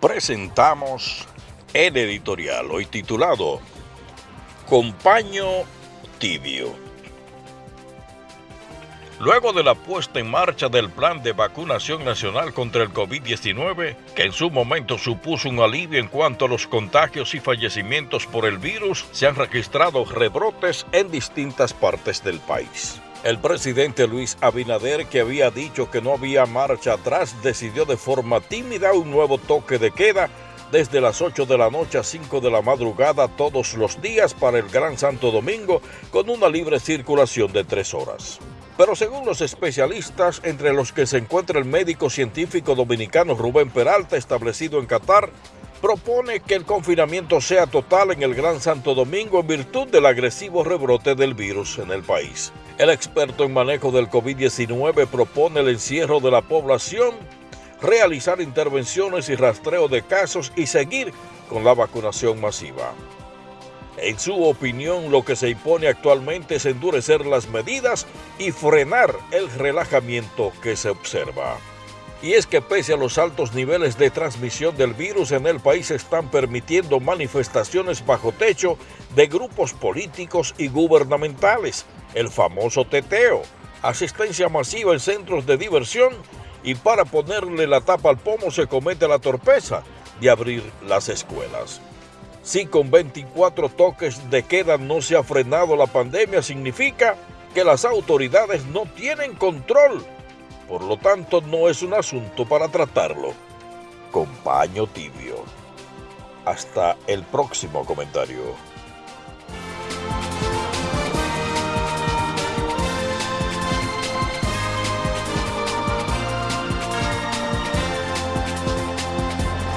presentamos el editorial hoy titulado Compaño Tibio. Luego de la puesta en marcha del plan de vacunación nacional contra el COVID-19, que en su momento supuso un alivio en cuanto a los contagios y fallecimientos por el virus, se han registrado rebrotes en distintas partes del país. El presidente Luis Abinader, que había dicho que no había marcha atrás, decidió de forma tímida un nuevo toque de queda desde las 8 de la noche a 5 de la madrugada todos los días para el Gran Santo Domingo con una libre circulación de tres horas. Pero según los especialistas, entre los que se encuentra el médico científico dominicano Rubén Peralta, establecido en Qatar, propone que el confinamiento sea total en el Gran Santo Domingo en virtud del agresivo rebrote del virus en el país. El experto en manejo del COVID-19 propone el encierro de la población, realizar intervenciones y rastreo de casos y seguir con la vacunación masiva. En su opinión, lo que se impone actualmente es endurecer las medidas y frenar el relajamiento que se observa. Y es que pese a los altos niveles de transmisión del virus en el país están permitiendo manifestaciones bajo techo de grupos políticos y gubernamentales, el famoso teteo, asistencia masiva en centros de diversión y para ponerle la tapa al pomo se comete la torpeza de abrir las escuelas. Si con 24 toques de queda no se ha frenado la pandemia, significa que las autoridades no tienen control por lo tanto no es un asunto para tratarlo con paño tibio. Hasta el próximo comentario.